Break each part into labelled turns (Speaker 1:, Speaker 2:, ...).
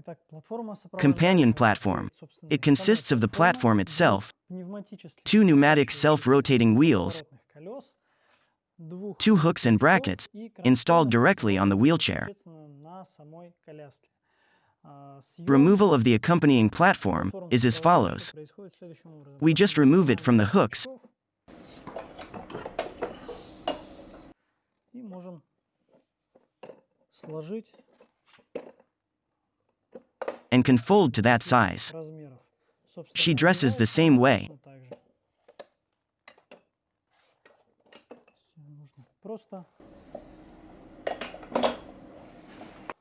Speaker 1: Итак, платформа
Speaker 2: Companion
Speaker 1: сопровождающая
Speaker 2: platform.
Speaker 1: состоит, собственно,
Speaker 2: It
Speaker 1: из самой
Speaker 2: consists of the
Speaker 1: платформы,
Speaker 2: platform itself,
Speaker 1: пневматических
Speaker 2: two pneumatic
Speaker 1: ручных
Speaker 2: self-rotating wheels,
Speaker 1: поворотных колес, двух
Speaker 2: two hooks and
Speaker 1: крючков
Speaker 2: brackets,
Speaker 1: и
Speaker 2: installed
Speaker 1: кронштейна,
Speaker 2: directly on the wheelchair.
Speaker 1: непосредственно на самой коляске. А, съем
Speaker 2: Removal of the accompanying platform
Speaker 1: платформы
Speaker 2: is as
Speaker 1: сопровождающей
Speaker 2: follows.
Speaker 1: происходит следующим образом.
Speaker 2: We just remove it from the hooks
Speaker 1: И можем сложить
Speaker 2: and can fold to that size. She dresses the same way.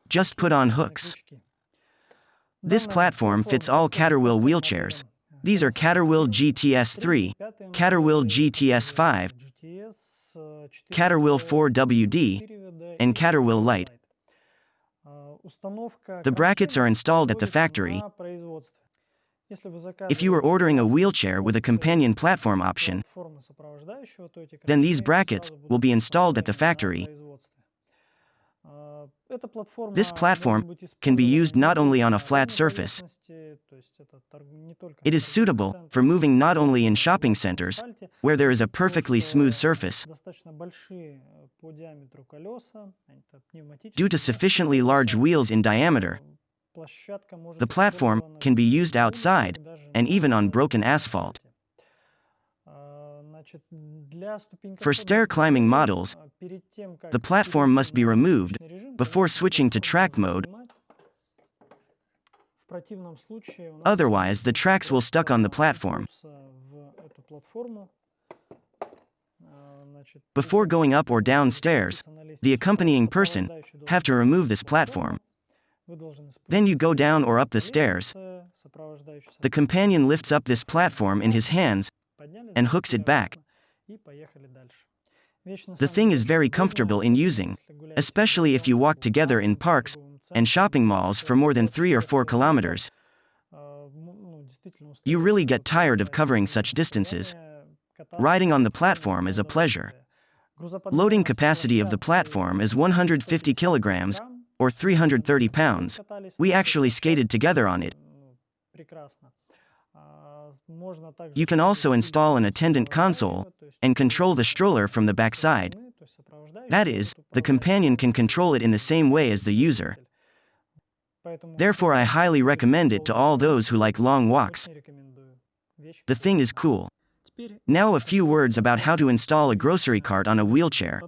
Speaker 2: Just put on hooks. This platform fits all Caterwheel wheelchairs. These are Caterwheel
Speaker 1: GTS 3,
Speaker 2: Caterwheel
Speaker 1: GTS 5,
Speaker 2: Caterwheel 4WD, and Caterwheel
Speaker 1: Light.
Speaker 2: The brackets are installed at the factory. If you are ordering a wheelchair with a companion platform option, then these brackets will be installed at the factory. This platform can be used not only on a flat surface, it is suitable for moving not only in shopping centers, where there is a perfectly smooth surface, due to sufficiently large wheels in diameter, the platform can be used outside and even on broken asphalt. For stair climbing models, the platform must be removed before switching to track mode. Otherwise, the tracks will stuck on the platform. Before going up or down stairs, the accompanying person have to remove this platform. Then you go down or up the stairs. The companion lifts up this platform in his hands and hooks it back. The thing is very comfortable in using, especially if you walk together in parks and shopping malls for more than 3 or
Speaker 1: 4
Speaker 2: kilometers. You really get tired of covering such distances. Riding on the platform is a pleasure. Loading capacity of the platform is 150 kilograms, or 330 pounds. We actually skated together on it. You can also install an attendant console and control the stroller from the backside. That is, the companion can control it in the same way as the user. Therefore, I highly recommend it to all those who like long walks. The thing is cool. Now, a few words about how to install a grocery cart on a wheelchair.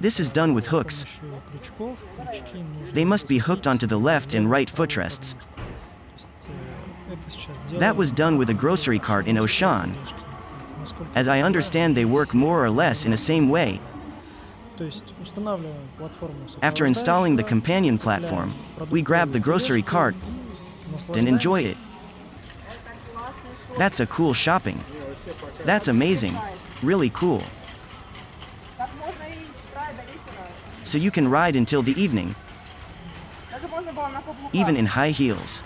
Speaker 2: This is done with hooks. They must be hooked onto the left and right footrests. That was done with a grocery cart in
Speaker 1: Auchan.
Speaker 2: As I understand they work more or less in the same way, after installing the companion platform, we grab the grocery cart and enjoy it. That's a cool shopping. That's amazing. Really cool. So you can ride until the evening, even in high heels.